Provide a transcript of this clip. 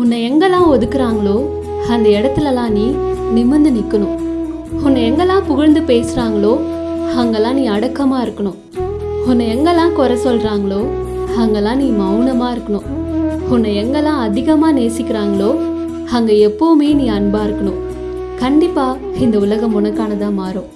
உன்னை எங்கெல்லாம் ஒதுக்குறாங்களோ அந்த இடத்துலலாம் நீ நிமிர்ந்து நிற்கணும் உன்னை எங்கெல்லாம் புகழ்ந்து பேசுகிறாங்களோ அங்கெல்லாம் நீ அடக்கமாக இருக்கணும். உன்னை எங்கெல்லாம் குறை சொல்கிறாங்களோ அங்கெல்லாம் நீ மௌனமாக இருக்கணும். உன்னை எங்கெல்லாம் அதிகமாக நேசிக்கிறாங்களோ அங்கே எப்போவுமே நீ அன்பாக இருக்கணும். கண்டிப்பாக இந்த உலகம் உனக்கானதாக மாறும்.